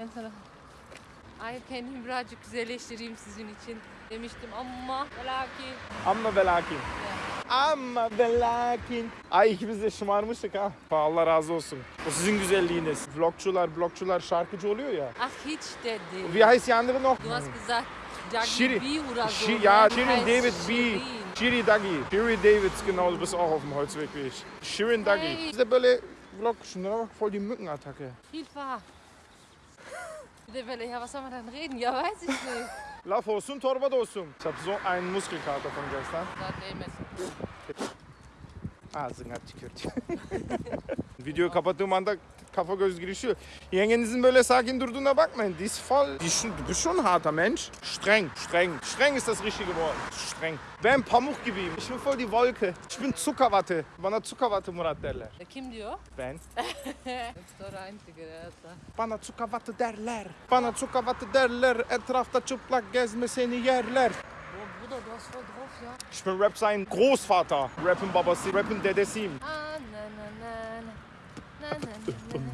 Ben sana Ay kendimi birazcık güzelleştireyim sizin için demiştim ama lakin Amma ve lakin. Amma ve lakin. Ay ikimiz de şımarmıştık ha. Allah razı olsun. O sizin güzelliğiniz. Vlogçular, blogçular şarkıcı oluyor ya. Ach hiç dedi. Wie heißt die andere noch? Du hast gesagt Jackie Shiri. B oder so. Shi ja? Shirin Heißt David B. Shiri Dagi. Shiri Davids genau, du bist auch auf dem Holzweg wie ich. Shirin Dagi. Hey. Biz de böyle vlog bak voll die Mückenattacke. Hilfe. De ya was soll man dann reden? Ja weiß ich nicht. Laf olsun torba da olsun. Ich hab so einen Muskelkater von gestern. Ağzına tükürdü. Videoyu kapattığım anda kafa göz girişiyor. Yengenizin böyle sakin durduğuna bakmayın. Die ist voll, die ist du bist schon ein harter Mensch. Streng, streng. Streng ist das richtige Wort. Streng. Ben pamuk gibiyim. Ich bin voll die Wolke. Ich bin Zuckerwatte. Bana Zuckerwatte Murat derler. E, Kim diyor? Ben. Bana Zuckerwatte derler. Bana Zuckerwatte derler. Etrafta çıplak gezme seni yerler. Bruder, du hast voll drauf, ja? Ich bin Rap sein Großvater. Rap'in babası, rap'in dedesiyim. Ah, na na na na. Na na na na.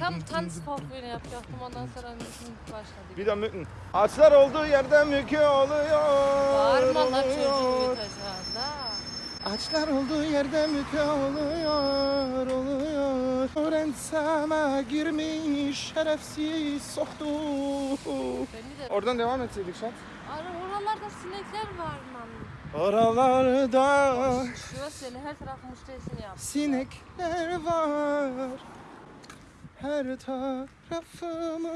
Tam Tanzvorführung yapacaktım ondan sonra müzik başladı. Bir de mücken. Ağaçlar olduğu yerde mükü oluyor. Bağırma lan çocuğu oluyor. yutacağında. Ağaçlar olduğu yerde mükü oluyor, oluyor. Öğrenseme girmiş şerefsiz soktu. Beni de... Oradan devam etseydik şat. Ara oralarda sinekler var lan. Oralarda Şu seni her taraf müşterisini yap. sinekler var. Her tarafımı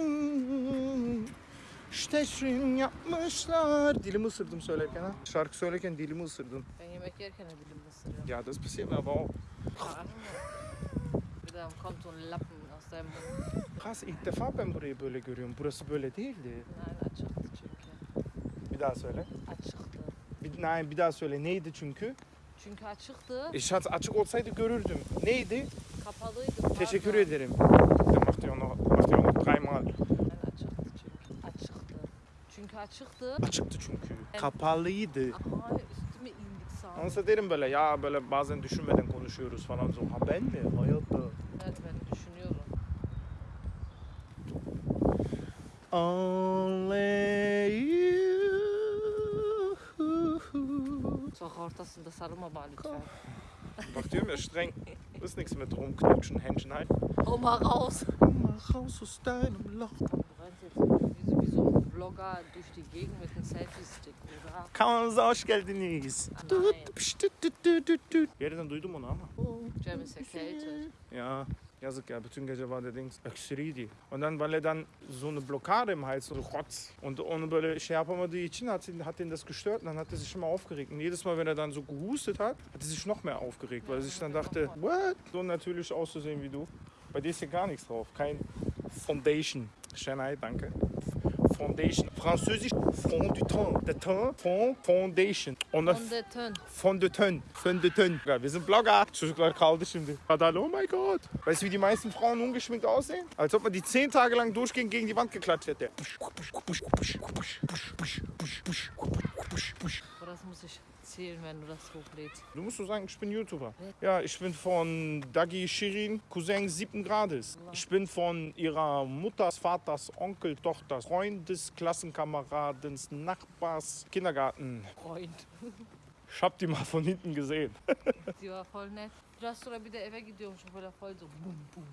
Steşrin yapmışlar. Dilimi ısırdım söylerken ha. Şarkı söylerken dilimi ısırdım. Ben yemek yerken de dilim ısırıyorum. Ja, das passiert mir aber auch. Kommt so ein Lappen aus deinem Mund. Krass, ilk defa ben burayı böyle görüyorum. Burası böyle değildi. Nein, açıktı çünkü. Bir daha söyle. Açıktı. Bir, nein, bir daha söyle. Neydi çünkü? Çünkü açıktı. Ich hatte açık olsaydı görürdüm. Neydi? Kapalıydı. Teşekkür pardon. ederim. Noch dreimal. Yani açıktı çünkü. Açıktı. Çünkü açıktı. Çünkü. Kapalıydı. Aha üstüme indik sağ Onsa derim böyle ya böyle bazen düşünmeden konuşuyoruz falan. Ha ben mi? Hayatta. Evet ben düşünüyorum. Only you. Sokak ortasında sarılma bana lütfen. Bak diyorum ya streng. Ist nichts mit rumknutschen, Händchen halten. Hau mal raus. Mach raus aus deinem Loch. Du rennst jetzt wie so, ein Vlogger durch die Gegend mit einem Selfie-Stick, oder? Kanalımıza hoş geldiniz. Nein. Pişt, tüt, tüt, tüt, tüt, tüt. Yerden duydum onu ama. Cem ist erkältet. Ja, yazık ya bütün gece var dediğiniz öksürüydü. Weil er dann so eine Blockade im Hals, so Rotz. Und onu böyle şey yapamadığı için hat, hat ihn das gestört und dann hat er sich immer aufgeregt. Und jedes Mal wenn er dann so gehustet hat, hat er sich noch mehr aufgeregt, weil er sich dann dachte, what? So natürlich auszusehen wie du. Bei dir ist hier gar nichts drauf, kein Foundation. Şenay, danke. Foundation. Französisch Fond du teint. De teint, Fond, Foundation. Und das Fondöten. Fondöten. Fondöten. Ja, wir sind Blogger. Çocuklar kaldı şimdi. Kadar, oh my god. Weißt du, wie die meisten Frauen ungeschminkt aussehen? Als ob man die zehn Tage lang durchgehend gegen die Wand geklatscht hätte. Burası muss ich zählen, wenn du das hochlädst. Du musst so sagen, ich bin YouTuber. Ja, ich bin von Dagi Shirin, Cousin siebten Grades. Ich bin von ihrer Mutters, Vaters, Onkel, Tochters, Freundes, Klassenkameradens, Nachbars, Kindergarten. Freund. Ich hab die mal von hinten gesehen. Die war voll nett. Biraz sonra bir de eve gidiyormuşum böyle voll so bum bum.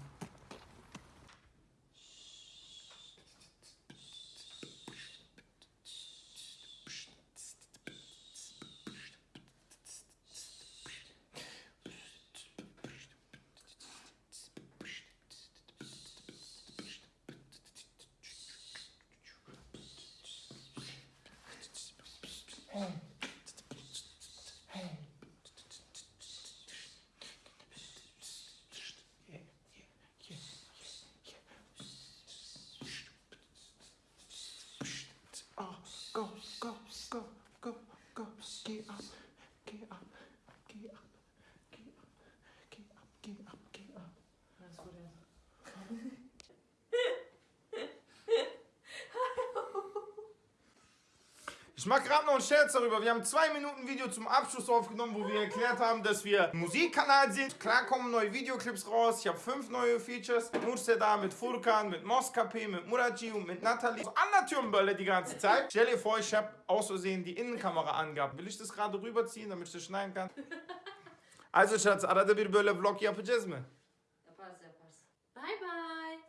Oh. Ich mache gerade noch einen Scherz darüber. Wir haben zwei Minuten Video zum Abschluss aufgenommen, wo wir erklärt haben, dass wir Musikkanal sind. Klar kommen neue Videoclips raus. Ich habe fünf neue Features. Mit Mursteda, mit Furkan, mit Moskape, mit Muraji und mit Nathalie. So an der Türmbölle die ganze Zeit. Stell dir vor, ich habe aus Versehen die Innenkamera angehabt. Will ich das gerade rüberziehen, damit ich das schneiden kann? Also Schatz, arada bir böyle vlog yapacağız mı? Yaparız yaparız. Bye bye.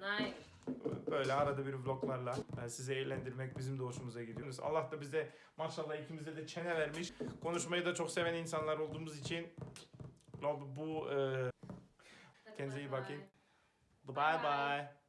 Nein. Böyle arada bir vloglarla e, sizi eğlendirmek bizim de hoşumuza gidiyor. Allah da bize maşallah ikimize de çene vermiş. Konuşmayı da çok seven insanlar olduğumuz için bu e, Kendinize iyi bakın. bye bye.